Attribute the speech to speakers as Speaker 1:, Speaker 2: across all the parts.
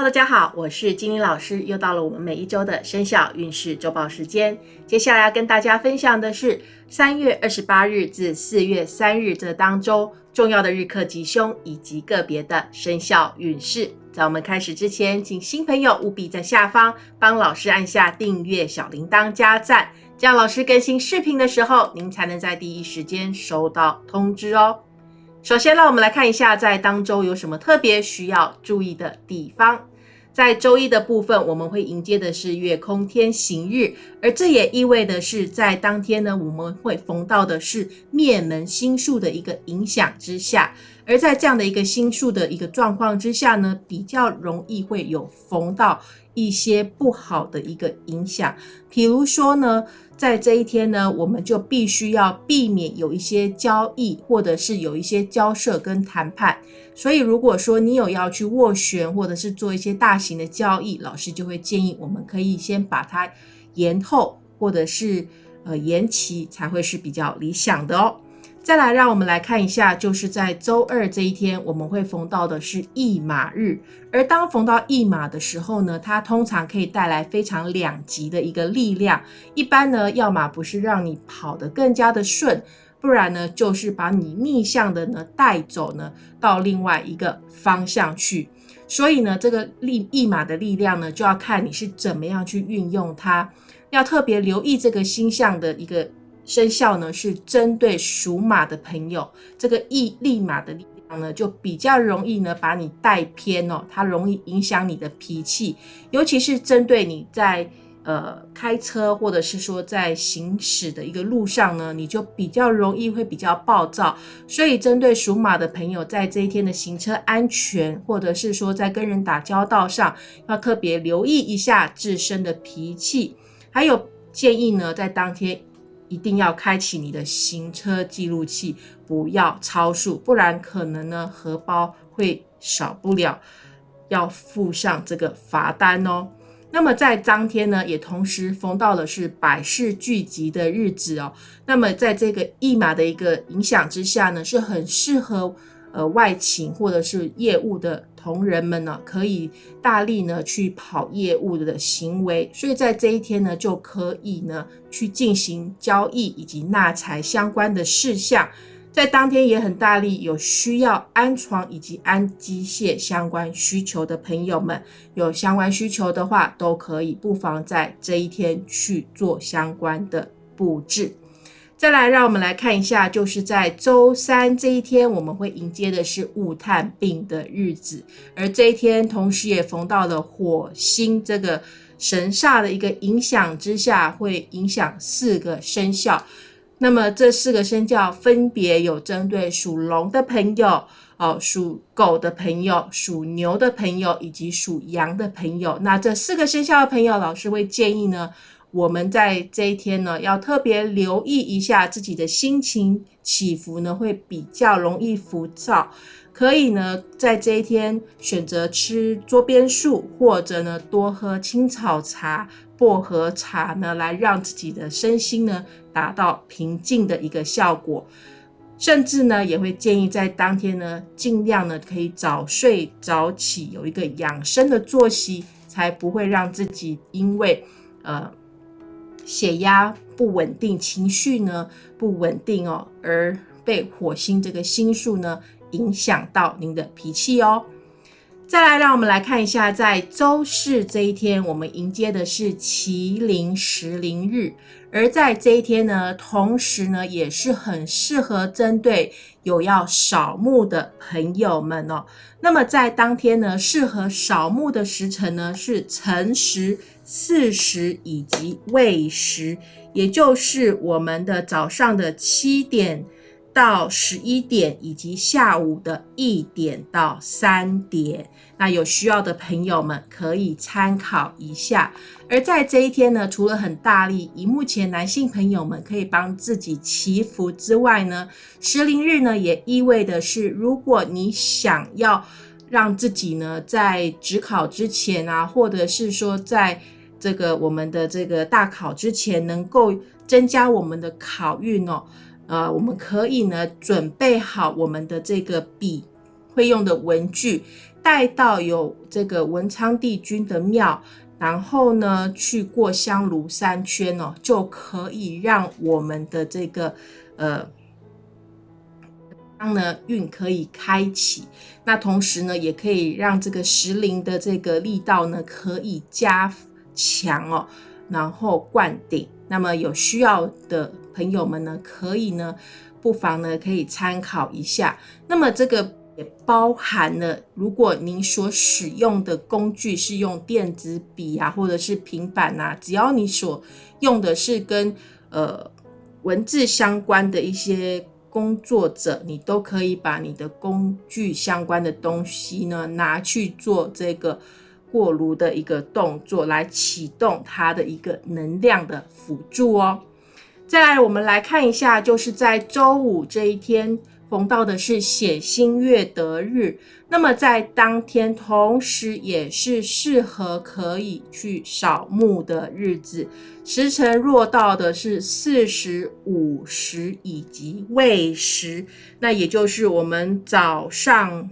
Speaker 1: 大家好，我是金玲老师，又到了我们每一周的生肖运势周报时间。接下来要跟大家分享的是三月二十八日至四月三日这当中重要的日课吉凶以及个别的生肖运势。在我们开始之前，请新朋友务必在下方帮老师按下订阅、小铃铛、加赞，这样老师更新视频的时候，您才能在第一时间收到通知哦。首先，让我们来看一下在当周有什么特别需要注意的地方。在周一的部分，我们会迎接的是月空天行日，而这也意味的是，在当天呢，我们会逢到的是灭门星数的一个影响之下。而在这样的一个星数的一个状况之下呢，比较容易会有逢到一些不好的一个影响，比如说呢。在这一天呢，我们就必须要避免有一些交易，或者是有一些交涉跟谈判。所以，如果说你有要去斡旋，或者是做一些大型的交易，老师就会建议我们可以先把它延后，或者是呃延期，才会是比较理想的哦。再来，让我们来看一下，就是在周二这一天，我们会逢到的是驿马日。而当逢到驿马的时候呢，它通常可以带来非常两极的一个力量。一般呢，要么不是让你跑得更加的顺，不然呢，就是把你逆向的呢带走呢到另外一个方向去。所以呢，这个力驿马的力量呢，就要看你是怎么样去运用它。要特别留意这个星象的一个。生肖呢是针对属马的朋友，这个意立马的力量呢就比较容易呢把你带偏哦，它容易影响你的脾气，尤其是针对你在呃开车或者是说在行驶的一个路上呢，你就比较容易会比较暴躁，所以针对属马的朋友，在这一天的行车安全或者是说在跟人打交道上，要特别留意一下自身的脾气，还有建议呢在当天。一定要开启你的行车记录器，不要超速，不然可能呢荷包会少不了，要附上这个罚单哦。那么在当天呢，也同时逢到了是百事聚集的日子哦。那么在这个驿马的一个影响之下呢，是很适合。呃，外勤或者是业务的同仁们呢，可以大力呢去跑业务的行为，所以在这一天呢，就可以呢去进行交易以及纳财相关的事项。在当天也很大力，有需要安床以及安机械相关需求的朋友们，有相关需求的话，都可以不妨在这一天去做相关的布置。再来，让我们来看一下，就是在周三这一天，我们会迎接的是雾探病的日子，而这一天同时也逢到了火星这个神煞的一个影响之下，会影响四个生肖。那么这四个生肖分别有针对属龙的朋友、哦属狗的朋友、属牛的朋友以及属羊的朋友。那这四个生肖的朋友，老师会建议呢。我们在这一天呢，要特别留意一下自己的心情起伏呢，会比较容易浮躁。可以呢，在这一天选择吃桌边树，或者呢多喝青草茶、薄荷茶呢，来让自己的身心呢达到平静的一个效果。甚至呢，也会建议在当天呢，尽量呢可以早睡早起，有一个养生的作息，才不会让自己因为呃。血压不稳定，情绪呢不稳定哦，而被火星这个星数呢影响到您的脾气哦。再来，让我们来看一下，在周四这一天，我们迎接的是麒麟食灵日，而在这一天呢，同时呢也是很适合针对有要扫墓的朋友们哦。那么在当天呢，适合扫墓的时辰呢是辰时。巳时以及未时，也就是我们的早上的七点到十一点，以及下午的一点到三点。那有需要的朋友们可以参考一下。而在这一天呢，除了很大力，以目前男性朋友们可以帮自己祈福之外呢，石灵日呢也意味的是，如果你想要让自己呢在职考之前啊，或者是说在这个我们的这个大考之前，能够增加我们的考运哦。呃，我们可以呢准备好我们的这个笔会用的文具，带到有这个文昌帝君的庙，然后呢去过香炉三圈哦，就可以让我们的这个呃。当呢运可以开启，那同时呢也可以让这个石灵的这个力道呢可以加强哦，然后灌顶。那么有需要的朋友们呢，可以呢不妨呢可以参考一下。那么这个也包含了，如果您所使用的工具是用电子笔啊，或者是平板啊，只要你所用的是跟呃文字相关的一些。工作者，你都可以把你的工具相关的东西呢拿去做这个过炉的一个动作，来启动它的一个能量的辅助哦。再来，我们来看一下，就是在周五这一天。逢到的是显星月德日，那么在当天，同时也是适合可以去扫墓的日子。时辰若到的是四时、午时以及未时，那也就是我们早上。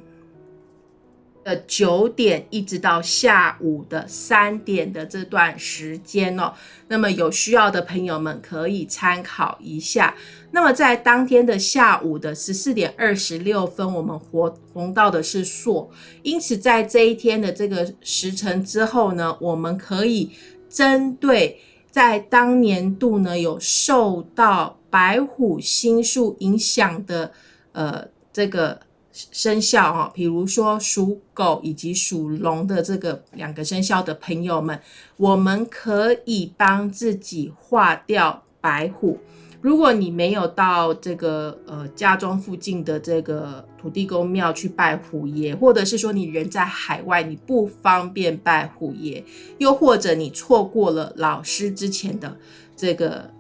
Speaker 1: 的九点一直到下午的三点的这段时间哦，那么有需要的朋友们可以参考一下。那么在当天的下午的十四点二十六分，我们活红到的是朔，因此在这一天的这个时辰之后呢，我们可以针对在当年度呢有受到白虎星宿影响的呃这个。生肖哈，比如说属狗以及属龙的这个两个生肖的朋友们，我们可以帮自己化掉白虎。如果你没有到这个呃家中附近的这个土地公庙去拜虎爷，或者是说你人在海外，你不方便拜虎爷，又或者你错过了老师之前的这个。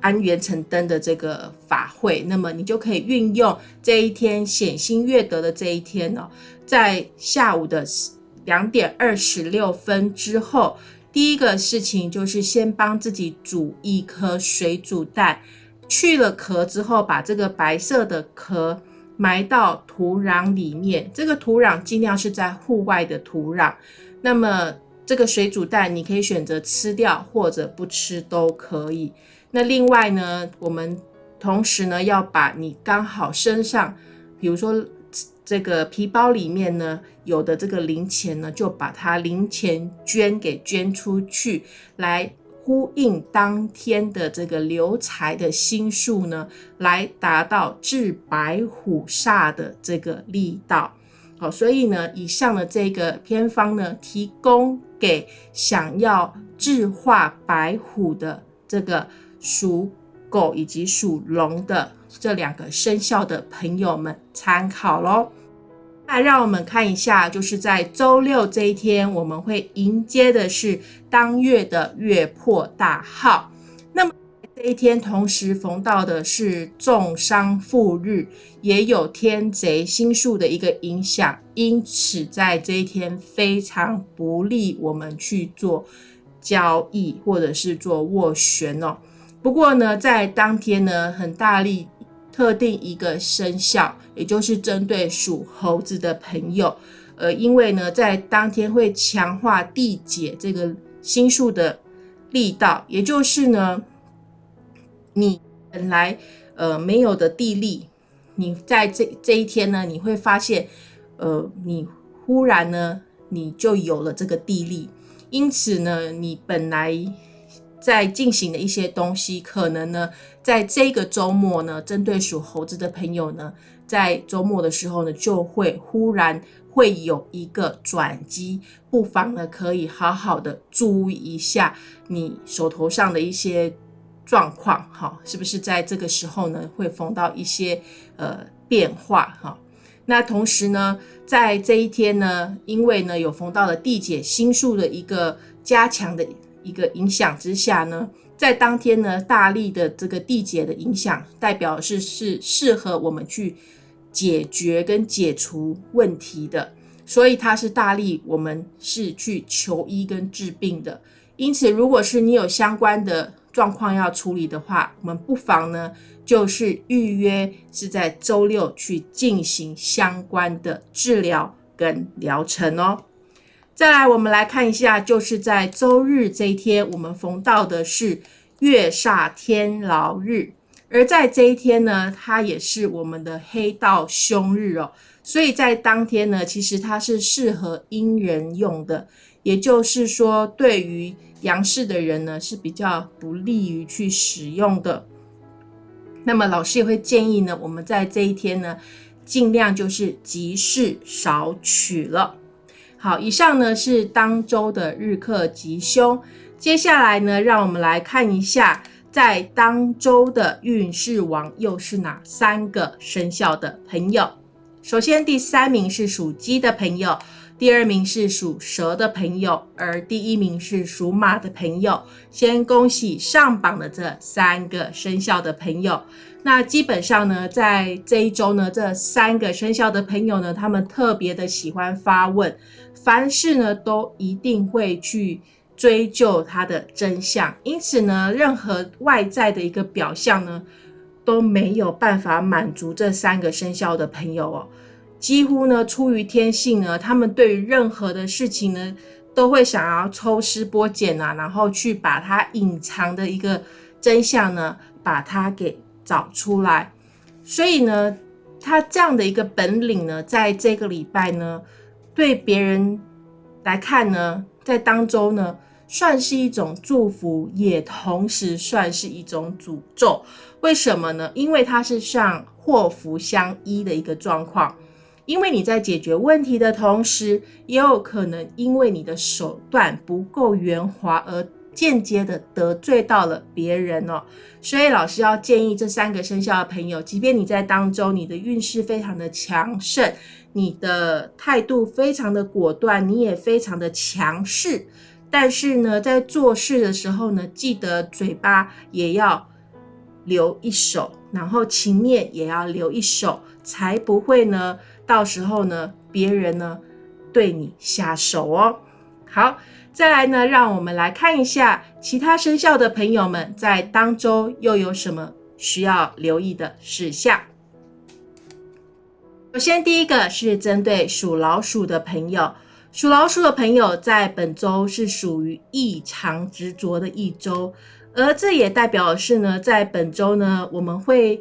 Speaker 1: 安元成灯的这个法会，那么你就可以运用这一天显星月德的这一天哦，在下午的两点二十六分之后，第一个事情就是先帮自己煮一颗水煮蛋，去了壳之后，把这个白色的壳埋到土壤里面，这个土壤尽量是在户外的土壤。那么这个水煮蛋，你可以选择吃掉或者不吃都可以。那另外呢，我们同时呢要把你刚好身上，比如说这个皮包里面呢有的这个零钱呢，就把它零钱捐给捐出去，来呼应当天的这个留财的心数呢，来达到治白虎煞的这个力道。好，所以呢，以上的这个偏方呢，提供给想要治化白虎的这个。属狗以及属龙的这两个生肖的朋友们参考喽。那让我们看一下，就是在周六这一天，我们会迎接的是当月的月破大号。那么这一天同时逢到的是重伤复日，也有天贼星宿的一个影响，因此在这一天非常不利我们去做交易或者是做斡旋哦。不过呢，在当天呢，很大力特定一个生肖，也就是针对属猴子的朋友，呃，因为呢，在当天会强化地解这个心数的力道，也就是呢，你本来呃没有的地利，你在这这一天呢，你会发现，呃，你忽然呢，你就有了这个地利，因此呢，你本来。在进行的一些东西，可能呢，在这个周末呢，针对属猴子的朋友呢，在周末的时候呢，就会忽然会有一个转机，不妨呢，可以好好的注意一下你手头上的一些状况，哈，是不是在这个时候呢，会逢到一些呃变化，哈？那同时呢，在这一天呢，因为呢有逢到了地解星宿的一个加强的。一个影响之下呢，在当天呢，大力的这个地解的影响，代表是是适合我们去解决跟解除问题的，所以它是大力，我们是去求医跟治病的。因此，如果是你有相关的状况要处理的话，我们不妨呢，就是预约是在周六去进行相关的治疗跟疗程哦。再来，我们来看一下，就是在周日这一天，我们逢到的是月煞天牢日，而在这一天呢，它也是我们的黑道凶日哦。所以在当天呢，其实它是适合阴人用的，也就是说，对于阳世的人呢是比较不利于去使用的。那么老师也会建议呢，我们在这一天呢，尽量就是吉事少取了。好，以上呢是当周的日课吉凶。接下来呢，让我们来看一下，在当周的运势王又是哪三个生肖的朋友。首先，第三名是属鸡的朋友，第二名是属蛇的朋友，而第一名是属马的朋友。先恭喜上榜的这三个生肖的朋友。那基本上呢，在这一周呢，这三个生肖的朋友呢，他们特别的喜欢发问。凡事呢，都一定会去追究它的真相，因此呢，任何外在的一个表象呢，都没有办法满足这三个生肖的朋友哦。几乎呢，出于天性呢，他们对于任何的事情呢，都会想要抽丝剥茧啊，然后去把它隐藏的一个真相呢，把它给找出来。所以呢，他这样的一个本领呢，在这个礼拜呢。对别人来看呢，在当中呢，算是一种祝福，也同时算是一种诅咒。为什么呢？因为它是像祸福相依的一个状况。因为你在解决问题的同时，也有可能因为你的手段不够圆滑而间接的得罪到了别人哦。所以老师要建议这三个生肖的朋友，即便你在当中你的运势非常的强盛。你的态度非常的果断，你也非常的强势，但是呢，在做事的时候呢，记得嘴巴也要留一手，然后情面也要留一手，才不会呢，到时候呢，别人呢对你下手哦。好，再来呢，让我们来看一下其他生肖的朋友们在当周又有什么需要留意的事项。首先，第一个是针对属老鼠的朋友。属老鼠的朋友在本周是属于异常执着的一周，而这也代表是呢，在本周呢，我们会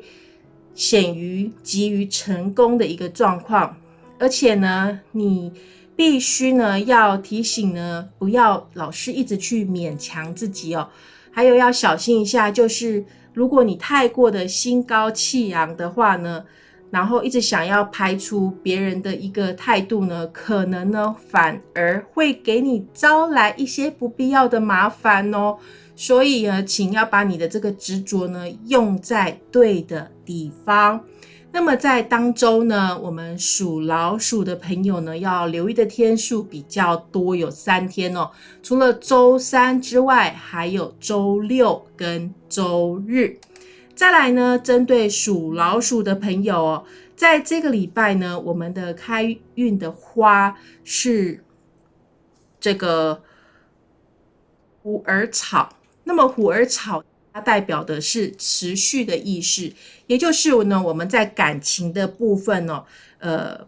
Speaker 1: 显于急于成功的一个状况。而且呢，你必须呢要提醒呢，不要老是一直去勉强自己哦。还有要小心一下，就是如果你太过的心高气扬的话呢。然后一直想要排除别人的一个态度呢，可能呢反而会给你招来一些不必要的麻烦哦。所以呢，请要把你的这个执着呢用在对的地方。那么在当周呢，我们属老鼠的朋友呢要留意的天数比较多，有三天哦。除了周三之外，还有周六跟周日。再来呢，针对属老鼠的朋友哦，在这个礼拜呢，我们的开运的花是这个虎耳草。那么虎耳草它代表的是持续的意识，也就是呢，我们在感情的部分哦，呃，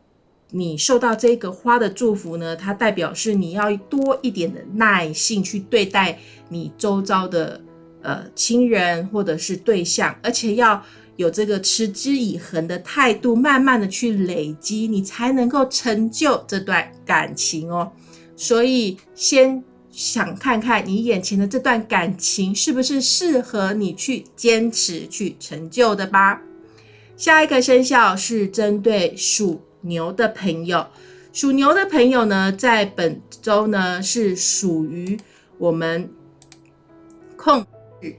Speaker 1: 你受到这个花的祝福呢，它代表是你要多一点的耐性去对待你周遭的。呃，亲人或者是对象，而且要有这个持之以恒的态度，慢慢的去累积，你才能够成就这段感情哦。所以，先想看看你眼前的这段感情是不是适合你去坚持去成就的吧。下一个生肖是针对属牛的朋友，属牛的朋友呢，在本周呢是属于我们控。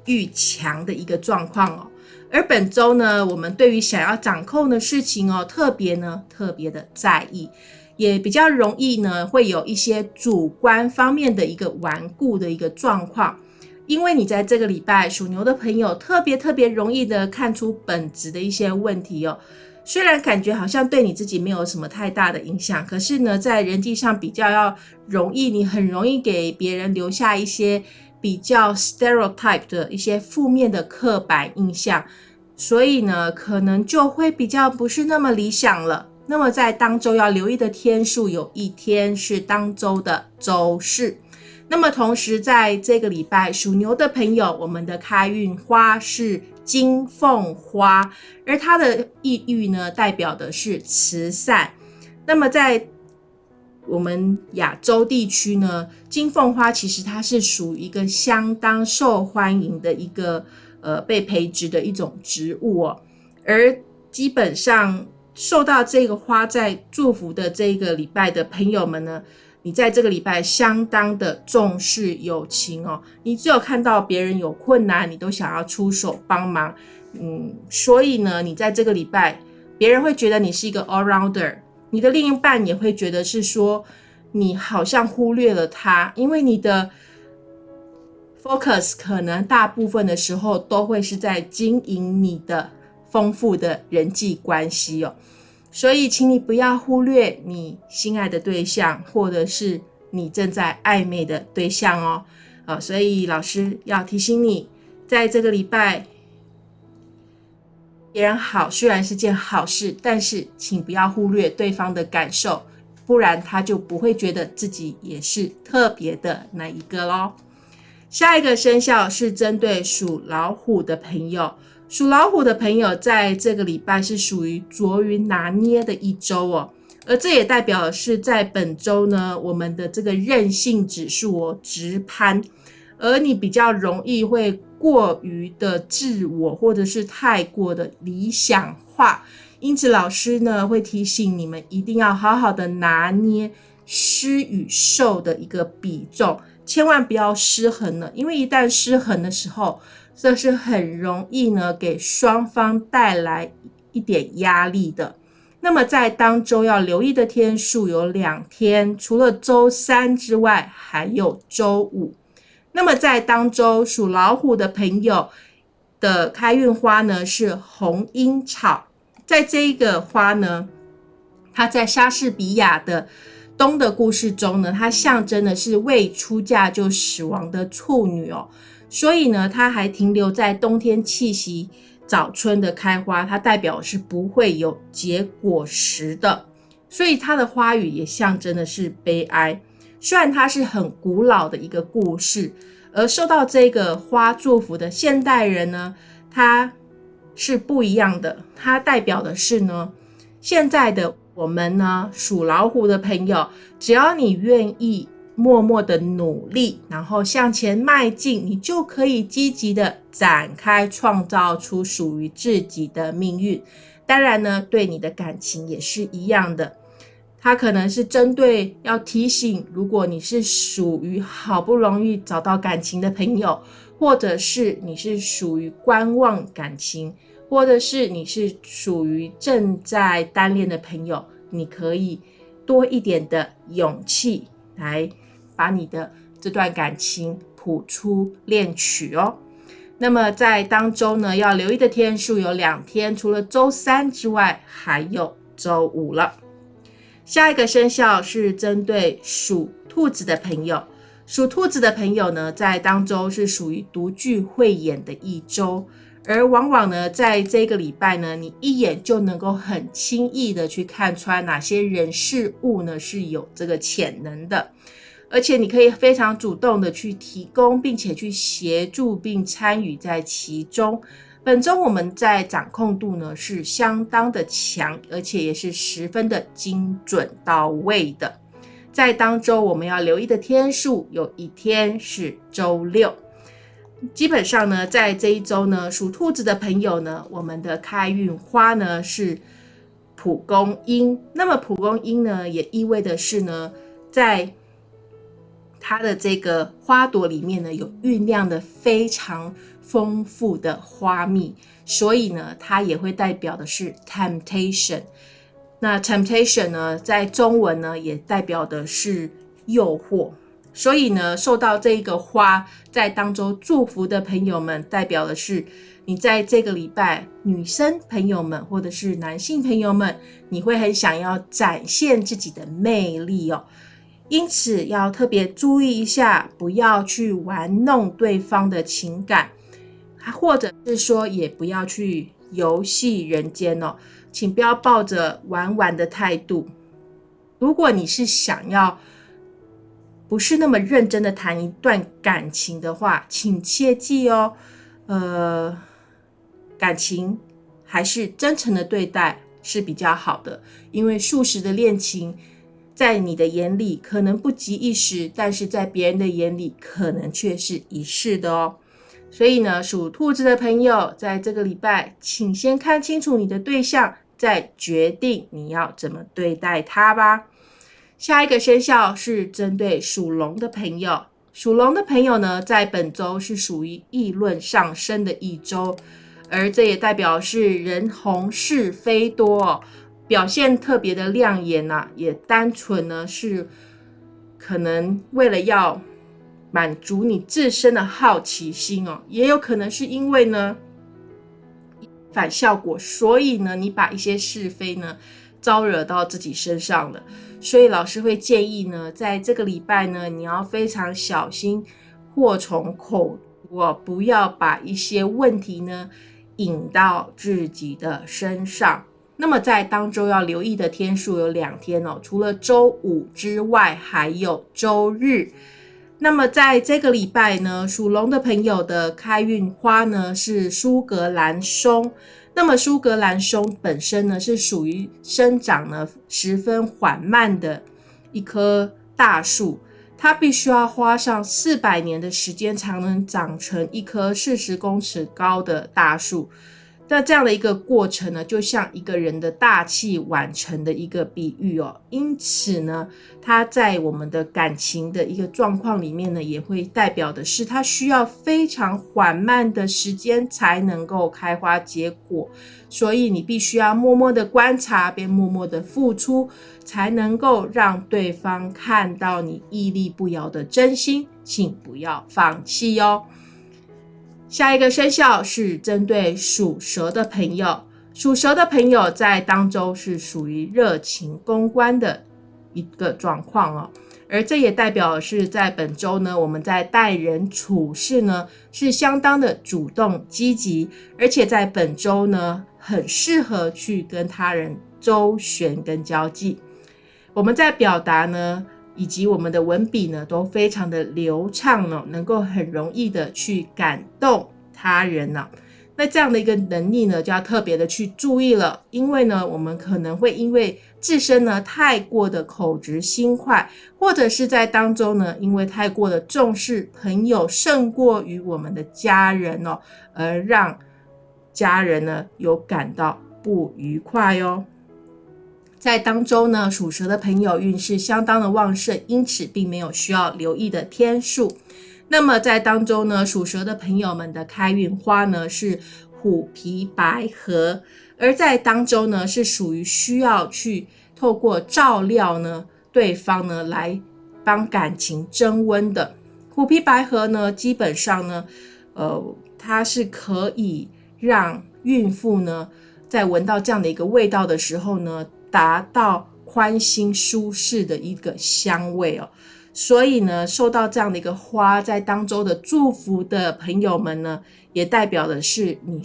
Speaker 1: 愈强的一个状况哦，而本周呢，我们对于想要掌控的事情哦，特别呢特别的在意，也比较容易呢会有一些主观方面的一个顽固的一个状况，因为你在这个礼拜属牛的朋友特别特别容易的看出本质的一些问题哦，虽然感觉好像对你自己没有什么太大的影响，可是呢在人际上比较要容易，你很容易给别人留下一些。比较 stereotype 的一些负面的刻板印象，所以呢，可能就会比较不是那么理想了。那么在当周要留意的天数，有一天是当周的周四。那么同时在这个礼拜属牛的朋友，我们的开运花是金凤花，而它的意喻呢，代表的是慈善。那么在我们亚洲地区呢，金凤花其实它是属于一个相当受欢迎的一个呃被培植的一种植物哦，而基本上受到这个花在祝福的这个礼拜的朋友们呢。你在这个礼拜相当的重视友情哦，你只有看到别人有困难，你都想要出手帮忙，嗯，所以呢，你在这个礼拜，别人会觉得你是一个 all rounder，你的另一半也会觉得是说你好像忽略了他，因为你的 focus 可能大部分的时候都会是在经营你的丰富的人际关系哦。所以，请你不要忽略你心爱的对象，或者是你正在暧昧的对象哦。啊，所以老师要提醒你，在这个礼拜，别人好虽然是件好事，但是请不要忽略对方的感受，不然他就不会觉得自己也是特别的那一个喽。下一个生肖是针对属老虎的朋友。属老虎的朋友，在这个礼拜是属于着于拿捏的一周哦，而这也代表是在本周呢，我们的这个韧性指数哦直攀，而你比较容易会过于的自我，或者是太过的理想化，因此老师呢会提醒你们一定要好好的拿捏施与受的一个比重，千万不要失衡了，因为一旦失衡的时候。这是很容易呢，给双方带来一点压力的。那么在当周要留意的天数有两天，除了周三之外，还有周五。那么在当周属老虎的朋友的开运花呢是红樱草，在这一个花呢，它在莎士比亚的《冬的故事》中呢，它象征的是未出嫁就死亡的处女哦。所以呢，它还停留在冬天气息，早春的开花，它代表是不会有结果实的。所以它的花语也象征的是悲哀。虽然它是很古老的一个故事，而受到这个花祝福的现代人呢，它是不一样的。它代表的是呢，现在的我们呢，属老虎的朋友，只要你愿意。默默的努力，然后向前迈进，你就可以积极的展开，创造出属于自己的命运。当然呢，对你的感情也是一样的。它可能是针对要提醒，如果你是属于好不容易找到感情的朋友，或者是你是属于观望感情，或者是你是属于正在单恋的朋友，你可以多一点的勇气来。把你的这段感情谱出恋曲哦。那么在当周呢，要留意的天数有两天，除了周三之外，还有周五了。下一个生肖是针对属兔子的朋友，属兔子的朋友呢，在当周是属于独具慧眼的一周，而往往呢，在这个礼拜呢，你一眼就能够很轻易的去看穿哪些人事物呢是有这个潜能的。而且你可以非常主动的去提供，并且去协助并参与在其中。本周我们在掌控度呢是相当的强，而且也是十分的精准到位的。在当周我们要留意的天数，有一天是周六。基本上呢，在这一周呢，属兔子的朋友呢，我们的开运花呢是蒲公英。那么蒲公英呢，也意味的是呢，在它的这个花朵里面呢，有酝酿的非常丰富的花蜜，所以呢，它也会代表的是 temptation。那 temptation 呢，在中文呢，也代表的是诱惑。所以呢，受到这个花在当中祝福的朋友们，代表的是你在这个礼拜，女生朋友们或者是男性朋友们，你会很想要展现自己的魅力哦。因此要特别注意一下，不要去玩弄对方的情感，或者是说也不要去游戏人间哦。请不要抱着玩玩的态度。如果你是想要不是那么认真的谈一段感情的话，请切记哦，呃，感情还是真诚的对待是比较好的，因为数十的恋情。在你的眼里可能不及一时，但是在别人的眼里可能却是一世的哦。所以呢，属兔子的朋友，在这个礼拜，请先看清楚你的对象，再决定你要怎么对待他吧。下一个生肖是针对属龙的朋友，属龙的朋友呢，在本周是属于议论上升的一周，而这也代表是人红是非多。表现特别的亮眼呐，也单纯呢是可能为了要满足你自身的好奇心哦，也有可能是因为呢反效果，所以呢你把一些是非呢招惹到自己身上了，所以老师会建议呢，在这个礼拜呢你要非常小心祸从口出，不要把一些问题呢引到自己的身上。那么在当周要留意的天数有两天哦，除了周五之外，还有周日。那么在这个礼拜呢，属龙的朋友的开运花呢是苏格兰松。那么苏格兰松本身呢是属于生长呢十分缓慢的一棵大树，它必须要花上四百年的时间才能长成一棵四十公尺高的大树。那这样的一个过程呢，就像一个人的大器晚成的一个比喻哦。因此呢，它在我们的感情的一个状况里面呢，也会代表的是，它需要非常缓慢的时间才能够开花结果。所以你必须要默默的观察，并默默的付出，才能够让对方看到你屹立不摇的真心。请不要放弃哦。下一个生肖是针对属蛇的朋友，属蛇的朋友在当周是属于热情公关的一个状况哦，而这也代表是在本周呢，我们在待人处事呢是相当的主动积极，而且在本周呢很适合去跟他人周旋跟交际，我们在表达呢以及我们的文笔呢都非常的流畅哦，能够很容易的去感动。他人呢？那这样的一个能力呢，就要特别的去注意了，因为呢，我们可能会因为自身呢太过的口直心快，或者是在当中呢，因为太过的重视朋友胜过于我们的家人哦，而让家人呢有感到不愉快哦。在当周呢，属蛇的朋友运势相当的旺盛，因此并没有需要留意的天数。那么在当周呢，属蛇的朋友们的开运花呢是虎皮白荷，而在当周呢是属于需要去透过照料呢对方呢来帮感情增温的。虎皮白荷呢，基本上呢，呃，它是可以让孕妇呢在闻到这样的一个味道的时候呢，达到宽心舒适的一个香味哦。所以呢，受到这样的一个花在当中的祝福的朋友们呢，也代表的是你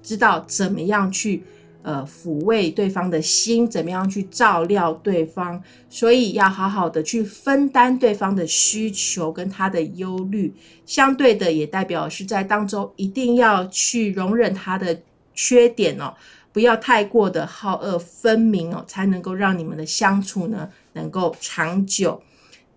Speaker 1: 知道怎么样去呃抚慰对方的心，怎么样去照料对方，所以要好好的去分担对方的需求跟他的忧虑。相对的，也代表是在当中一定要去容忍他的缺点哦，不要太过的好恶分明哦，才能够让你们的相处呢能够长久。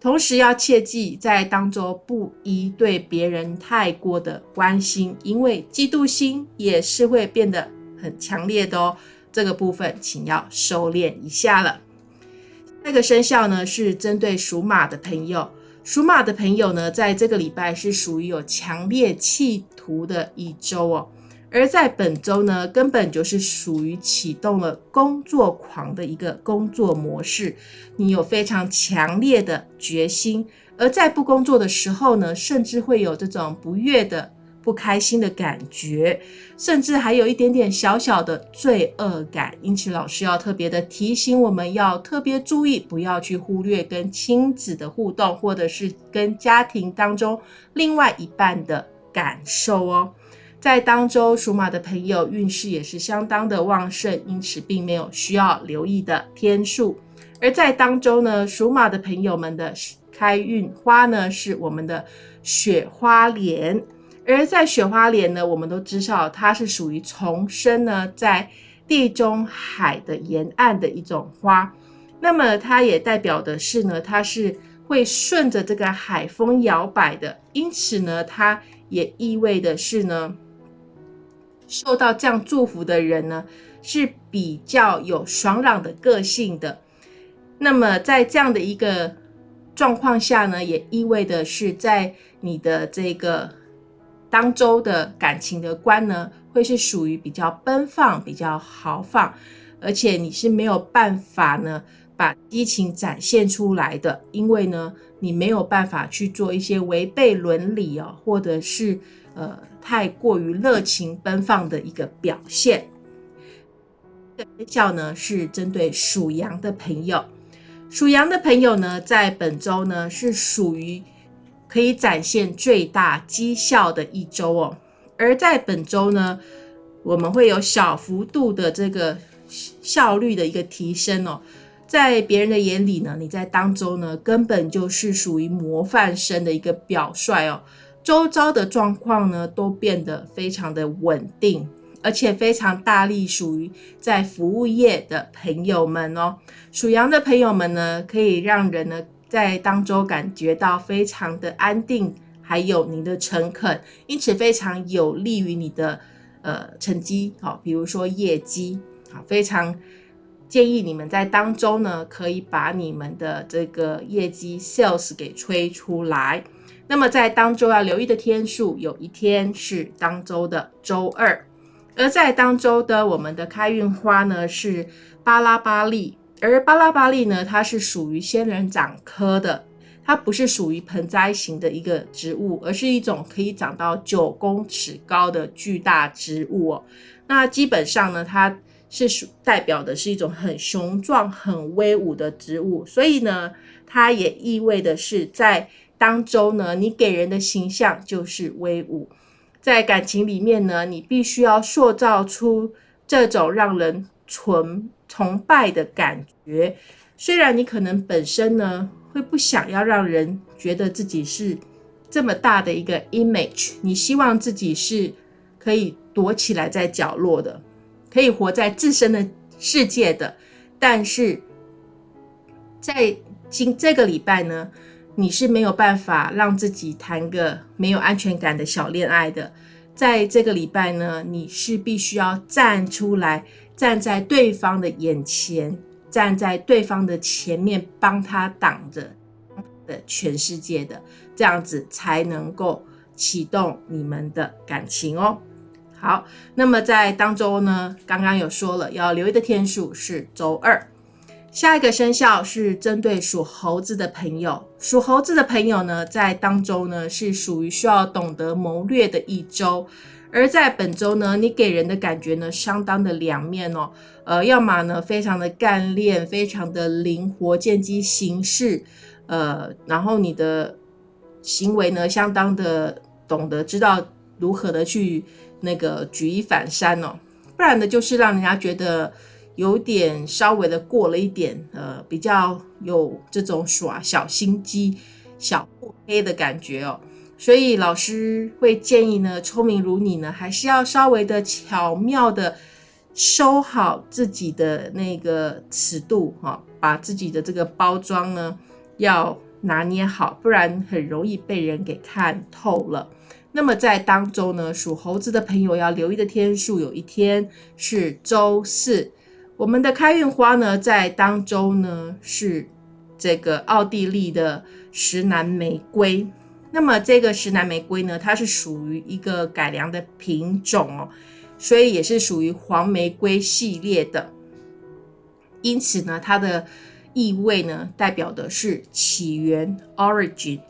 Speaker 1: 同时要切记，在当中不宜对别人太过的关心，因为嫉妒心也是会变得很强烈的哦。这个部分请要收敛一下了。那个生肖呢，是针对属马的朋友。属马的朋友呢，在这个礼拜是属于有强烈企图的一周哦。而在本周呢，根本就是属于启动了工作狂的一个工作模式。你有非常强烈的决心，而在不工作的时候呢，甚至会有这种不悦的、不开心的感觉，甚至还有一点点小小的罪恶感。因此，老师要特别的提醒我们，要特别注意，不要去忽略跟亲子的互动，或者是跟家庭当中另外一半的感受哦。在当周属马的朋友运势也是相当的旺盛，因此并没有需要留意的天数。而在当周呢，属马的朋友们的开运花呢是我们的雪花莲。而在雪花莲呢，我们都知道它是属于重生呢在地中海的沿岸的一种花。那么它也代表的是呢，它是会顺着这个海风摇摆的，因此呢，它也意味的是呢。受到这样祝福的人呢，是比较有爽朗的个性的。那么在这样的一个状况下呢，也意味的是，在你的这个当周的感情的观呢，会是属于比较奔放、比较豪放，而且你是没有办法呢把激情展现出来的，因为呢，你没有办法去做一些违背伦理哦，或者是。呃，太过于热情奔放的一个表现。生肖呢是针对属羊的朋友，属羊的朋友呢，在本周呢是属于可以展现最大绩效的一周哦。而在本周呢，我们会有小幅度的这个效率的一个提升哦。在别人的眼里呢，你在当周呢根本就是属于模范生的一个表率哦。周遭的状况呢，都变得非常的稳定，而且非常大力。属于在服务业的朋友们哦，属羊的朋友们呢，可以让人呢在当中感觉到非常的安定，还有您的诚恳，因此非常有利于你的呃成绩。好，比如说业绩，好，非常建议你们在当中呢，可以把你们的这个业绩 sales 给吹出来。那么在当周要留意的天数，有一天是当周的周二，而在当周的我们的开运花呢是巴拉巴利，而巴拉巴利呢，它是属于仙人掌科的，它不是属于盆栽型的一个植物，而是一种可以长到九公尺高的巨大植物哦。那基本上呢，它是属代表的是一种很雄壮、很威武的植物，所以呢，它也意味的是在。当中呢，你给人的形象就是威武，在感情里面呢，你必须要塑造出这种让人崇崇拜的感觉。虽然你可能本身呢会不想要让人觉得自己是这么大的一个 image，你希望自己是可以躲起来在角落的，可以活在自身的世界的。但是在今这个礼拜呢？你是没有办法让自己谈个没有安全感的小恋爱的，在这个礼拜呢，你是必须要站出来，站在对方的眼前，站在对方的前面，帮他挡着的全世界的，这样子才能够启动你们的感情哦。好，那么在当周呢，刚刚有说了，要留意的天数是周二。下一个生肖是针对属猴子的朋友，属猴子的朋友呢，在当周呢是属于需要懂得谋略的一周，而在本周呢，你给人的感觉呢相当的两面哦，呃，要么呢非常的干练，非常的灵活，见机行事，呃，然后你的行为呢相当的懂得知道如何的去那个举一反三哦，不然呢就是让人家觉得。有点稍微的过了一点，呃，比较有这种耍小心机、小腹黑的感觉哦。所以老师会建议呢，聪明如你呢，还是要稍微的巧妙的收好自己的那个尺度哈，把自己的这个包装呢要拿捏好，不然很容易被人给看透了。那么在当周呢，属猴子的朋友要留意的天数，有一天是周四。我们的开运花呢，在当周呢是这个奥地利的石楠玫瑰。那么这个石楠玫瑰呢，它是属于一个改良的品种哦，所以也是属于黄玫瑰系列的。因此呢，它的意味呢，代表的是起源 （origin）。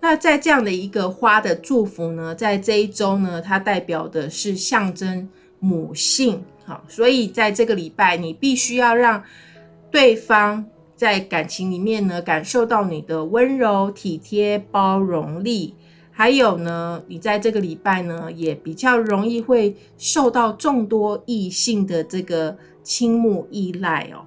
Speaker 1: 那在这样的一个花的祝福呢，在这一周呢，它代表的是象征母性。好，所以在这个礼拜，你必须要让对方在感情里面呢，感受到你的温柔、体贴、包容力，还。有呢，你在这个礼拜呢，也比较容易会受到众多异性的这个倾慕依赖哦，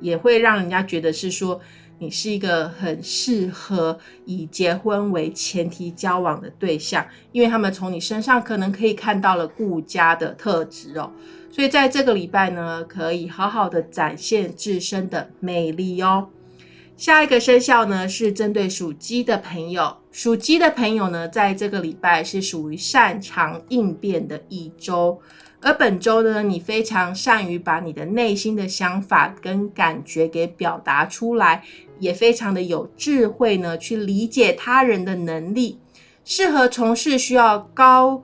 Speaker 1: 也会让人家觉得是说你是一个很适合以结婚为前提交往的对象，因为他们从你身上可能可以看到了顾家的特质哦，所以在这个礼拜呢，可以好好的展现自身的魅力哦。下一个生肖呢是针对属鸡的朋友，属鸡的朋友呢，在这个礼拜是属于擅长应变的一周，而本周呢，你非常善于把你的内心的想法跟感觉给表达出来，也非常的有智慧呢，去理解他人的能力，适合从事需要高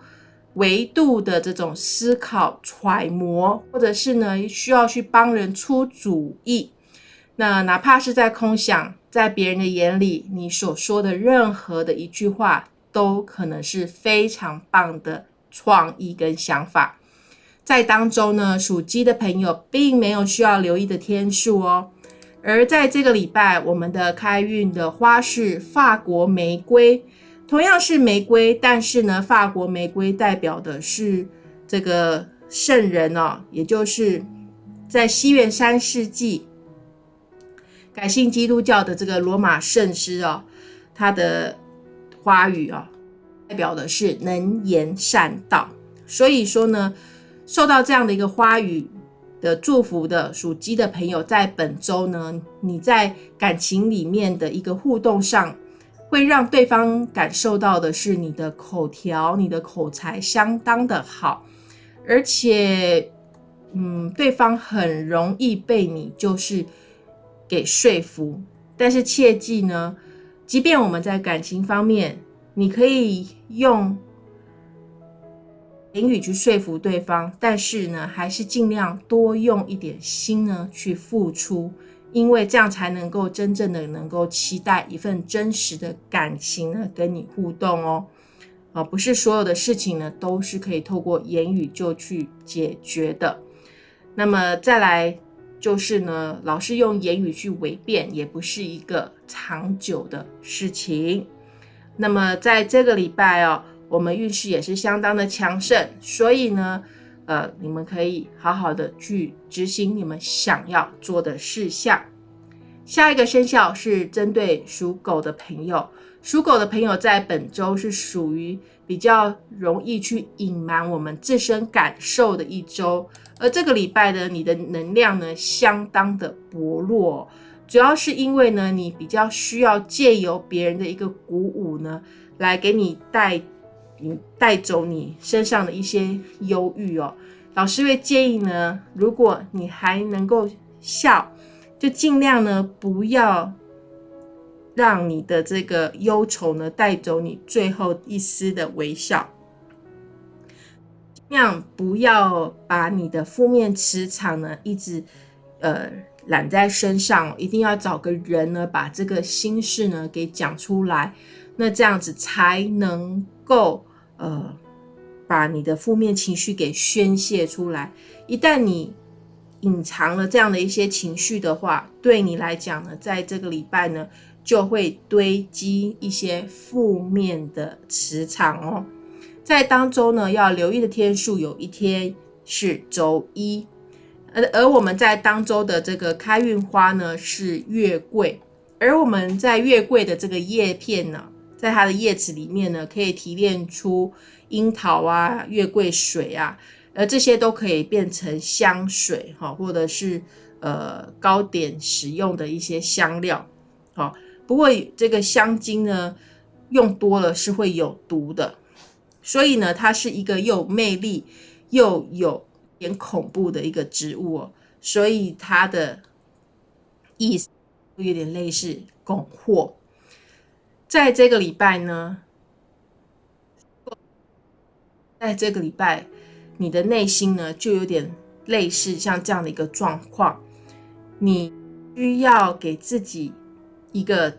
Speaker 1: 维度的这种思考揣摩，或者是呢需要去帮人出主意。那哪怕是在空想，在别人的眼里，你所说的任何的一句话，都可能是非常棒的创意跟想法。在当中呢，属鸡的朋友并没有需要留意的天数哦。而在这个礼拜，我们的开运的花是法国玫瑰，同样是玫瑰，但是呢，法国玫瑰代表的是这个圣人哦，也就是在西元三世纪。改信基督教的这个罗马圣师哦，他的花语哦，代表的是能言善道。所以说呢，受到这样的一个花语的祝福的属鸡的朋友，在本周呢，你在感情里面的一个互动上，会让对方感受到的是你的口条、你的口才相当的好，而且，嗯，对方很容易被你就是。给说服，但是切记呢，即便我们在感情方面，你可以用言语去说服对方，但是呢，还是尽量多用一点心呢去付出，因为这样才能够真正的能够期待一份真实的感情呢跟你互动哦，啊，不是所有的事情呢都是可以透过言语就去解决的。那么再来。就是呢，老是用言语去违辩，也不是一个长久的事情。那么在这个礼拜哦，我们运势也是相当的强盛，所以呢，呃，你们可以好好的去执行你们想要做的事项。下一个生肖是针对属狗的朋友，属狗的朋友在本周是属于比较容易去隐瞒我们自身感受的一周。而这个礼拜呢，你的能量呢相当的薄弱，主要是因为呢，你比较需要借由别人的一个鼓舞呢，来给你带带走你身上的一些忧郁哦。老师会建议呢，如果你还能够笑，就尽量呢不要让你的这个忧愁呢带走你最后一丝的微笑。尽量不要把你的负面磁场呢一直呃揽在身上，一定要找个人呢把这个心事呢给讲出来，那这样子才能够呃把你的负面情绪给宣泄出来。一旦你隐藏了这样的一些情绪的话，对你来讲呢，在这个礼拜呢就会堆积一些负面的磁场哦。在当周呢，要留意的天数有一天是周一，而而我们在当周的这个开运花呢是月桂，而我们在月桂的这个叶片呢，在它的叶子里面呢，可以提炼出樱桃啊、月桂水啊，而这些都可以变成香水哈，或者是呃糕点使用的一些香料，好，不过这个香精呢，用多了是会有毒的。所以呢，它是一个又魅力又有点恐怖的一个植物哦。所以它的意思有点类似拱惑。在这个礼拜呢，在这个礼拜，你的内心呢就有点类似像这样的一个状况，你需要给自己一个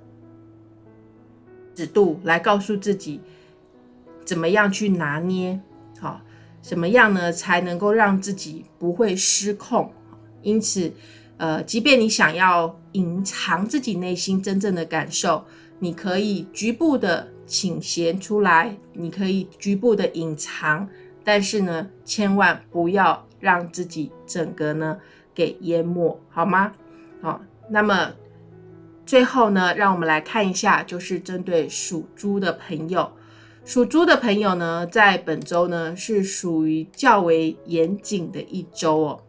Speaker 1: 尺度来告诉自己。怎么样去拿捏？好，怎么样呢才能够让自己不会失控？因此，呃，即便你想要隐藏自己内心真正的感受，你可以局部的倾斜出来，你可以局部的隐藏，但是呢，千万不要让自己整个呢给淹没，好吗？好，那么最后呢，让我们来看一下，就是针对属猪的朋友。属猪的朋友呢，在本周呢是属于较为严谨的一周哦。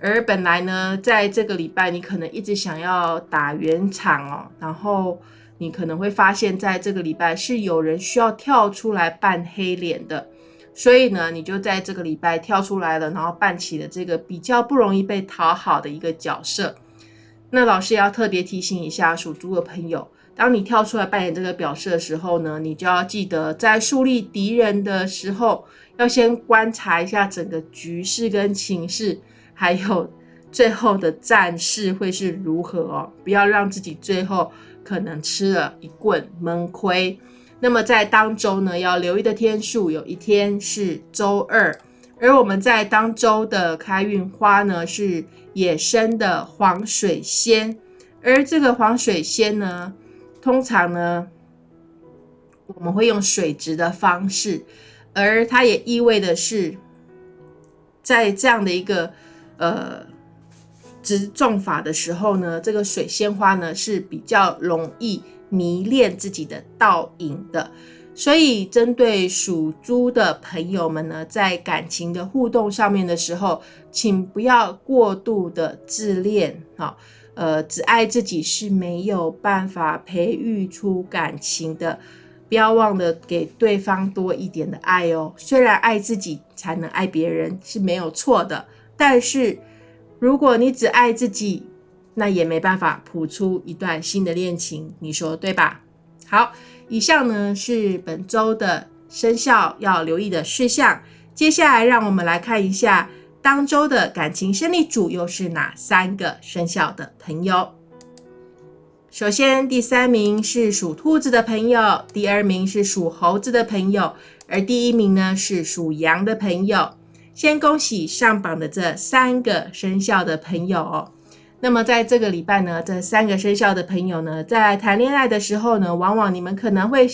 Speaker 1: 而本来呢，在这个礼拜，你可能一直想要打圆场哦，然后你可能会发现，在这个礼拜是有人需要跳出来扮黑脸的，所以呢，你就在这个礼拜跳出来了，然后扮起了这个比较不容易被讨好的一个角色。那老师要特别提醒一下属猪的朋友。当你跳出来扮演这个表示的时候呢，你就要记得在树立敌人的时候，要先观察一下整个局势跟情势，还有最后的战事会是如何哦，不要让自己最后可能吃了一棍闷亏。那么在当周呢，要留意的天数有一天是周二，而我们在当周的开运花呢是野生的黄水仙，而这个黄水仙呢。通常呢，我们会用水质的方式，而它也意味的是，在这样的一个呃植种法的时候呢，这个水仙花呢是比较容易迷恋自己的倒影的。所以，针对属猪的朋友们呢，在感情的互动上面的时候，请不要过度的自恋啊。呃，只爱自己是没有办法培育出感情的，不要忘了给对方多一点的爱哦。虽然爱自己才能爱别人是没有错的，但是如果你只爱自己，那也没办法谱出一段新的恋情，你说对吧？好，以上呢是本周的生肖要留意的事项，接下来让我们来看一下。当周的感情胜利组又是哪三个生肖的朋友？首先，第三名是属兔子的朋友，第二名是属猴子的朋友，而第一名呢是属羊的朋友。先恭喜上榜的这三个生肖的朋友哦。那么，在这个礼拜呢，这三个生肖的朋友呢，在谈恋爱的时候呢，往往你们可能会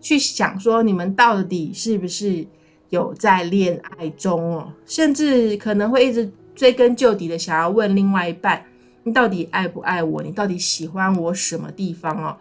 Speaker 1: 去想说，你们到底是不是？有在恋爱中哦，甚至可能会一直追根究底的想要问另外一半：你到底爱不爱我？你到底喜欢我什么地方哦？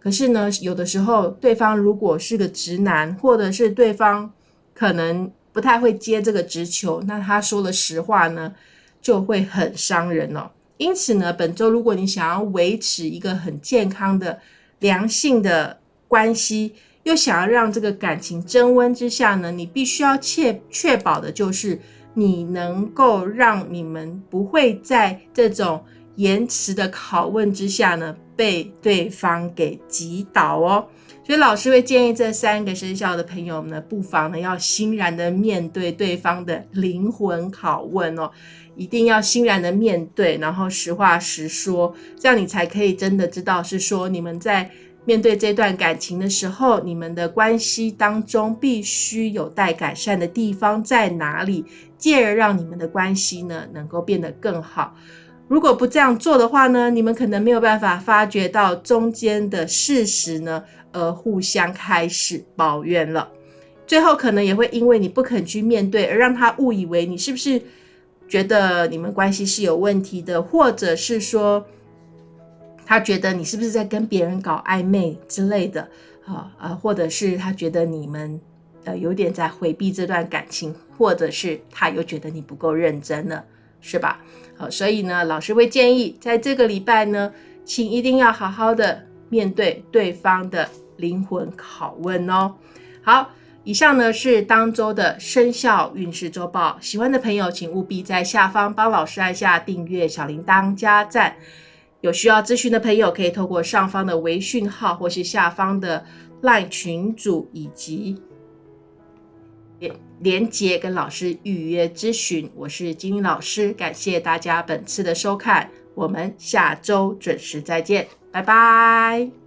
Speaker 1: 可是呢，有的时候对方如果是个直男，或者是对方可能不太会接这个直球，那他说的实话呢，就会很伤人哦。因此呢，本周如果你想要维持一个很健康的良性的关系，又想要让这个感情增温之下呢，你必须要确确保的就是你能够让你们不会在这种延迟的拷问之下呢被对方给击倒哦。所以老师会建议这三个生肖的朋友呢，不妨呢要欣然的面对对方的灵魂拷问哦，一定要欣然的面对，然后实话实说，这样你才可以真的知道是说你们在。面对这段感情的时候，你们的关系当中必须有待改善的地方在哪里，进而让你们的关系呢能够变得更好。如果不这样做的话呢，你们可能没有办法发觉到中间的事实呢，而互相开始抱怨了。最后可能也会因为你不肯去面对，而让他误以为你是不是觉得你们关系是有问题的，或者是说。他觉得你是不是在跟别人搞暧昧之类的，啊啊，或者是他觉得你们呃有点在回避这段感情，或者是他又觉得你不够认真了，是吧？好，所以呢，老师会建议在这个礼拜呢，请一定要好好的面对对方的灵魂拷问哦。好，以上呢是当周的生肖运势周报，喜欢的朋友请务必在下方帮老师按下订阅、小铃铛、加赞。有需要咨询的朋友，可以透过上方的微讯号，或是下方的 LINE 群组，以及连连接跟老师预约咨询。我是金英老师，感谢大家本次的收看，我们下周准时再见，拜拜。